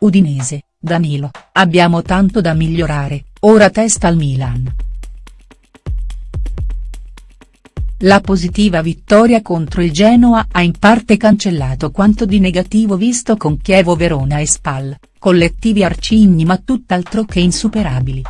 Udinese, Danilo, abbiamo tanto da migliorare, ora testa al Milan. La positiva vittoria contro il Genoa ha in parte cancellato quanto di negativo visto con Chievo Verona e Spal, collettivi arcigni ma tutt'altro che insuperabili.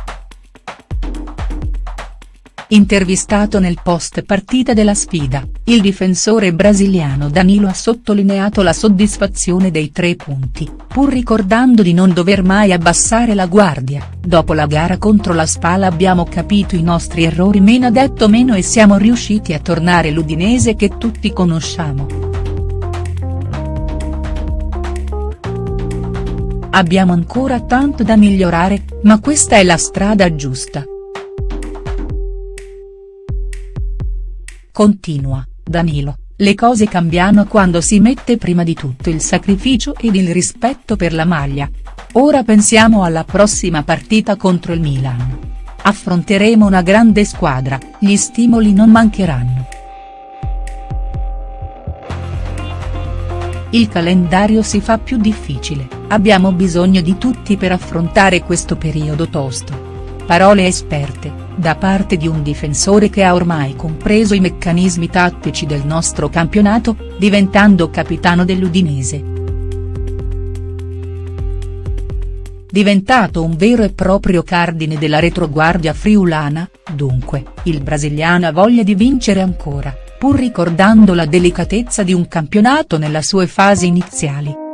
Intervistato nel post partita della sfida, il difensore brasiliano Danilo ha sottolineato la soddisfazione dei tre punti, pur ricordando di non dover mai abbassare la guardia, dopo la gara contro la Spala abbiamo capito i nostri errori meno detto meno e siamo riusciti a tornare l'Udinese che tutti conosciamo. Abbiamo ancora tanto da migliorare, ma questa è la strada giusta. Continua, Danilo, le cose cambiano quando si mette prima di tutto il sacrificio ed il rispetto per la maglia. Ora pensiamo alla prossima partita contro il Milan. Affronteremo una grande squadra, gli stimoli non mancheranno. Il calendario si fa più difficile, abbiamo bisogno di tutti per affrontare questo periodo tosto. Parole esperte da parte di un difensore che ha ormai compreso i meccanismi tattici del nostro campionato, diventando capitano dell'Udinese. Diventato un vero e proprio cardine della retroguardia friulana, dunque, il brasiliano ha voglia di vincere ancora, pur ricordando la delicatezza di un campionato nella sue fasi iniziali.